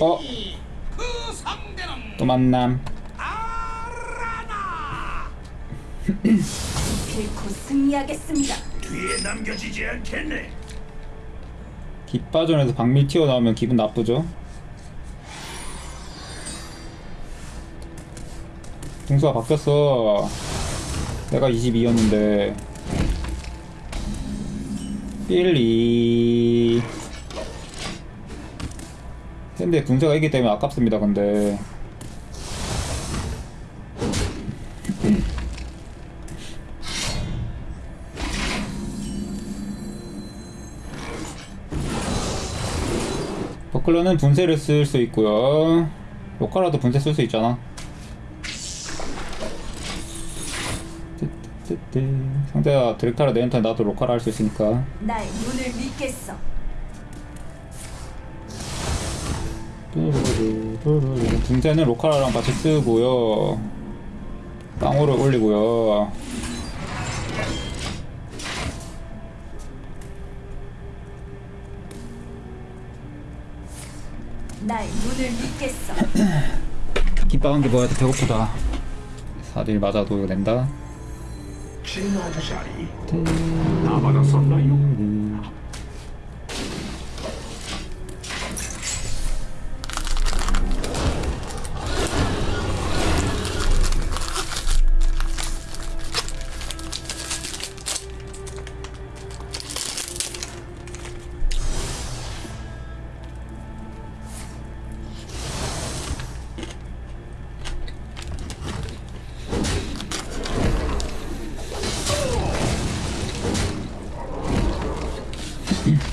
어? 그 상대는 또 만남 아라나 결코 승리하겠습니다. 뒤에 남겨지지 않겠네. 깃바전에서 박밀 튀어나오면 기분 나쁘죠? 등수가 바뀌었어 내가 22였는데 1, 2 근데 분쇄가 있기 때문에 아깝습니다 근데 버클러는 분쇄를 쓸 수 있고요 로카라도 분쇄 쓸 수 있잖아. 상대가 디렉타라 내한테 나도 로카라 할 수 있으니까 나의 눈을 믿겠어. 분쇄는 로카라랑 같이 쓰고요. 땅으로 올리고요. 나의 눈을 믿겠어. 돼. 배고프다. 4딜 맞아도 이거 낸다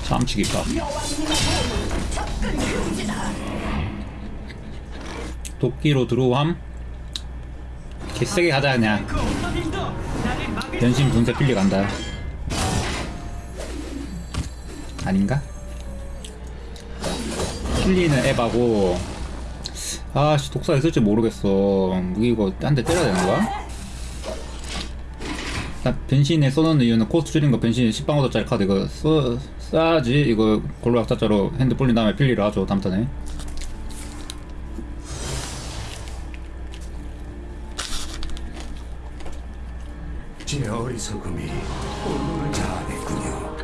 참치김밥 도끼로 들어옴. 개세게 가자 그냥. 변신 분쇄 필리 간다. 아닌가? 필리는 에바고. 아씨 독사 있을지 모르겠어. 이거 한대 때려야 되는 거야? 나 변신에 써놓는 이유는 코스트 줄인 거 변신 10방어도짜리 카드 이거 써, 써야지 이거 골로 약자자로 핸드 불린 다음에 필리를 하죠 다음 턴에 제 어리석음이 자아냈군요.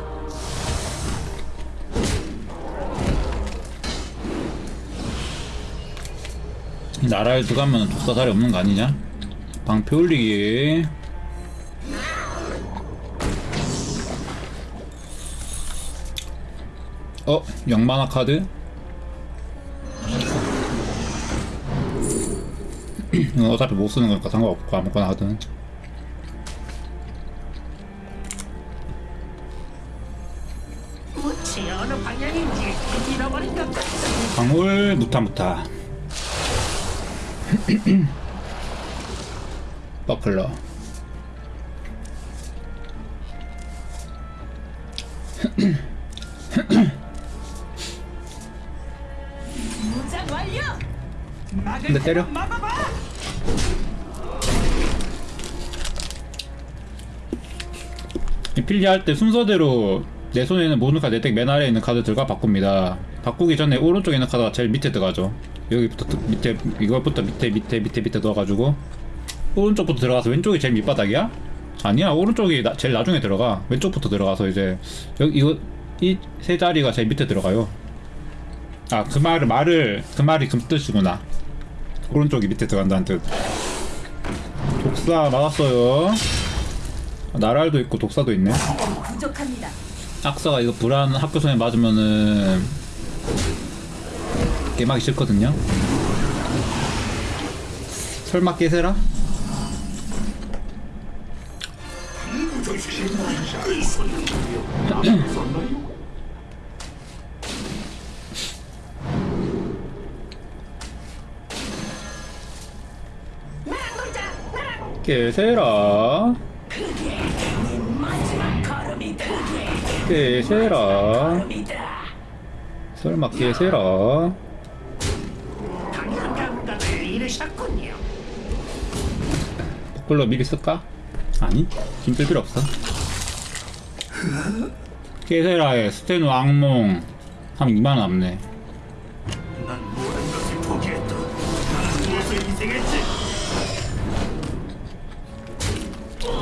이 나라에 들어가면 독사 자리 없는 거 아니냐? 방패 올리기 어? 영만화 카드? 이건 어차피 못 쓰는 거니까 상관없고 아무거나 하든. 방울 무타무타 버클러 근데 때려 이 필리 할때 순서대로 내 손에 있는 모든 카드 내덱 맨 아래에 있는 카드들과 바꿉니다. 바꾸기 전에 오른쪽에 있는 카드가 제일 밑에 들어가죠. 여기부터 드- 밑에 이거부터 밑에 밑에 밑에 밑에 넣어가지고 오른쪽부터 들어가서 왼쪽이 제일 밑바닥이야? 아니야 오른쪽이 나- 제일 나중에 들어가 왼쪽부터 들어가서 이제 여기 이거 이 세 자리가 제일 밑에 들어가요. 아 그 말을 말을 그 말이 그 뜻이구나. 오른쪽이 밑에 들어간다는 뜻. 독사 막았어요. 나랄도 있고 독사도 있네. 부족합니다. 악사가 이거 불안 학교선에 맞으면은 게임하기 싫거든요. 설마 깨세라? 깨세라. 깨세라. 설마 깨세라. 버클러 미리 쓸까? 아니, 힘쓸 필요 없어. 깨세라의 스테누 악몽 한 2만원 남네.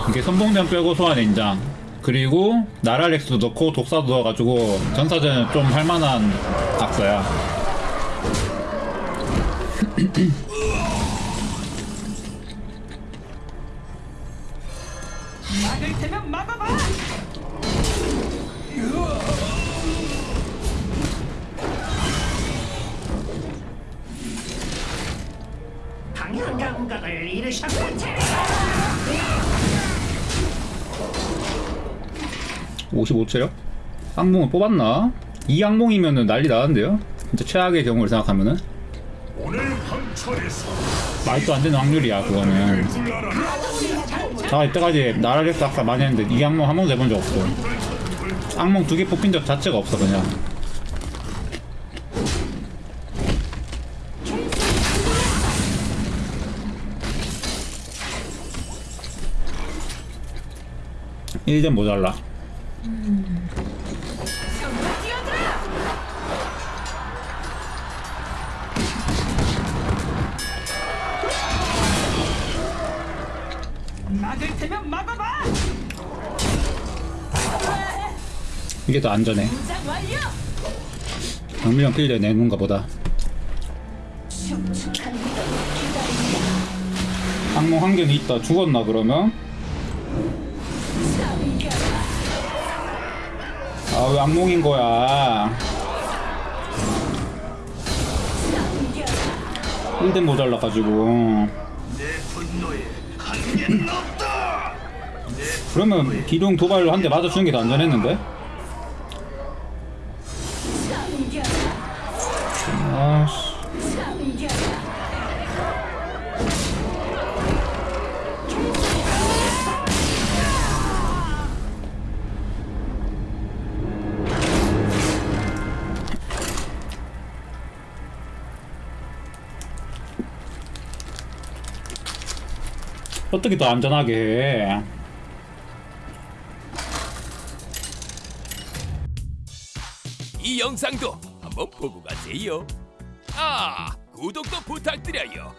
이게 선봉전 빼고 소환 인장 그리고 나랄렉스도 넣고 독사도 넣어가지고 전사전은 좀 할만한 막아봐. 당연 감각을 잃으셨군요. 55체력? 악몽을 뽑았나? 이 악몽이면은 난리 나는데요? 진짜 최악의 경우를 생각하면은 말도 안 되는 확률이야 그거는. 자 이때까지 나랄렉스 악사 많이 했는데 이 악몽 한 번도 해본 적 없어 악몽 두 개 뽑힌 적 자체가 없어 그냥 일점 모자라 전부 뛰어들어. 막을 테면 막아봐. 이게 더 안전해. 박밀령 필드 내놓은가 보다. 악몽 한 개는 있다 죽었나 그러면? 아왜 악몽인 거야. 1대 모자라가지고. 그러면 기둥 도발로 한 대 맞아주는 게 더 안전했는데? 어떻게 더 안전하게 해 이 영상도 한번 보고 가세요. 아, 구독도 부탁드려요.